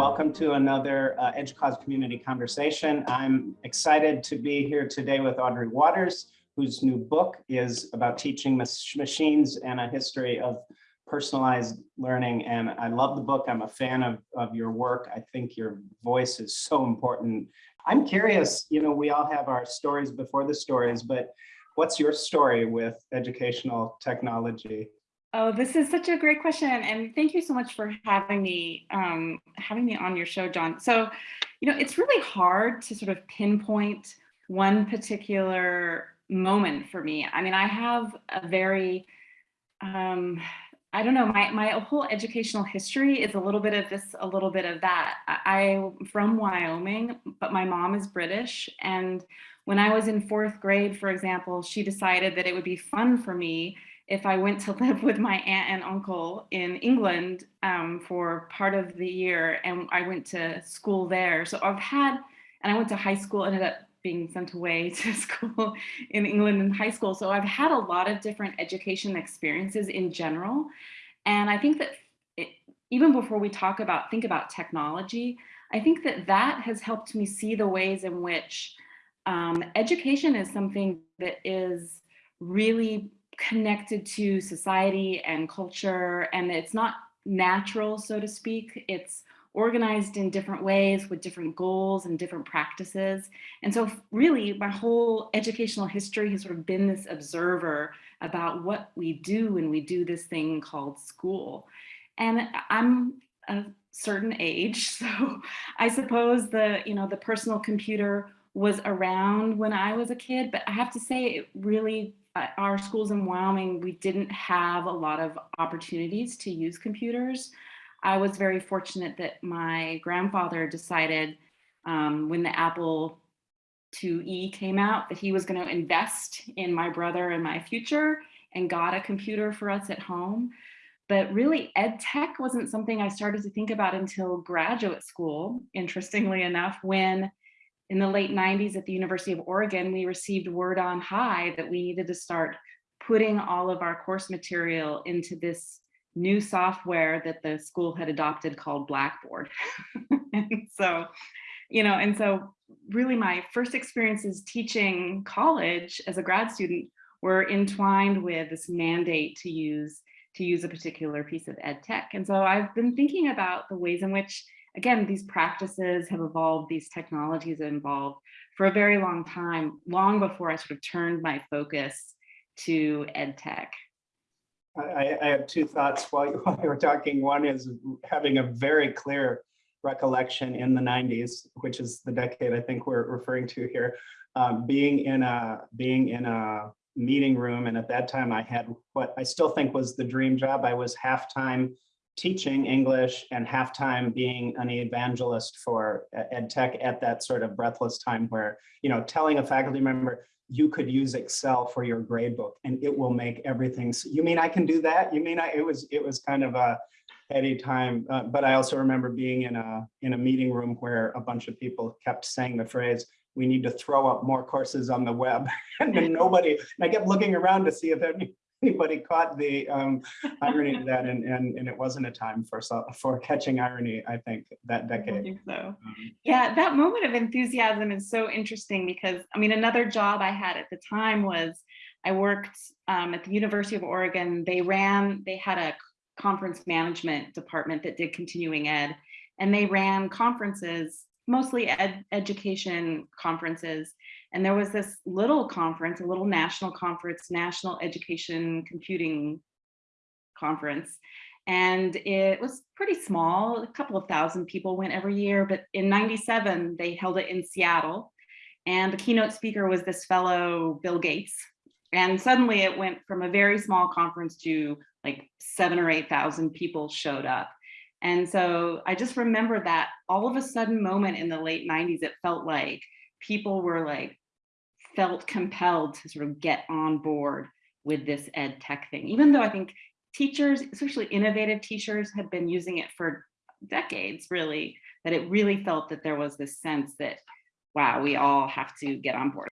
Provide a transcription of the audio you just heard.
welcome to another uh, EDUCAUSE community conversation. I'm excited to be here today with Audrey Watters, whose new book is about teaching machines and a history of personalized learning. And I love the book. I'm a fan of, of your work. I think your voice is so important. I'm curious, you know, we all have our stories before the stories, but what's your story with educational technology? Oh, this is such a great question. And thank you so much for having me, um, having me on your show, John. So, you know, it's really hard to sort of pinpoint one particular moment for me. I mean, I have a very, um, I don't know, my, my whole educational history is a little bit of this, a little bit of that. I, I'm from Wyoming, but my mom is British. And when I was in fourth grade, for example, she decided that it would be fun for me if I went to live with my aunt and uncle in England um, for part of the year and I went to school there. So I've had, and I went to high school, ended up being sent away to school in England in high school. So I've had a lot of different education experiences in general. And I think that it, even before we talk about, think about technology, I think that that has helped me see the ways in which um, education is something that is really connected to society and culture and it's not natural, so to speak. It's organized in different ways with different goals and different practices. And so really my whole educational history has sort of been this observer about what we do when we do this thing called school. And I'm a certain age, so I suppose the, you know, the personal computer was around when I was a kid, but I have to say it really our schools in Wyoming, we didn't have a lot of opportunities to use computers. I was very fortunate that my grandfather decided um, when the Apple IIe came out that he was going to invest in my brother and my future and got a computer for us at home. But really, ed tech wasn't something I started to think about until graduate school, interestingly enough, when in the late 90s at the University of Oregon, we received word on high that we needed to start putting all of our course material into this new software that the school had adopted called Blackboard. and so, you know, and so really my first experiences teaching college as a grad student were entwined with this mandate to use to use a particular piece of ed tech. And so I've been thinking about the ways in which again, these practices have evolved, these technologies have evolved for a very long time, long before I sort of turned my focus to ed tech. I, I have two thoughts while you, while you were talking. One is having a very clear recollection in the 90s, which is the decade I think we're referring to here, um, being in a being in a meeting room. And at that time I had what I still think was the dream job. I was half-time teaching English and half-time being an evangelist for ed tech at that sort of breathless time where, you know, telling a faculty member, you could use Excel for your grade book and it will make everything. So you mean I can do that? You mean I, it was, it was kind of a heady time. Uh, but I also remember being in a, in a meeting room where a bunch of people kept saying the phrase, we need to throw up more courses on the web. and nobody, and I kept looking around to see if any, anybody caught the um, irony of that, and, and and it wasn't a time for for catching irony. I think that decade. I think so. Um, yeah, that moment of enthusiasm is so interesting because I mean, another job I had at the time was I worked um, at the University of Oregon. They ran, they had a conference management department that did continuing ed, and they ran conferences mostly ed education conferences. And there was this little conference, a little national conference, National Education Computing Conference. And it was pretty small, a couple of thousand people went every year, but in 97, they held it in Seattle. And the keynote speaker was this fellow, Bill Gates. And suddenly it went from a very small conference to like seven or 8,000 people showed up. And so I just remember that all of a sudden moment in the late 90s, it felt like people were like, felt compelled to sort of get on board with this ed tech thing, even though I think teachers, especially innovative teachers, had been using it for decades, really, that it really felt that there was this sense that, wow, we all have to get on board.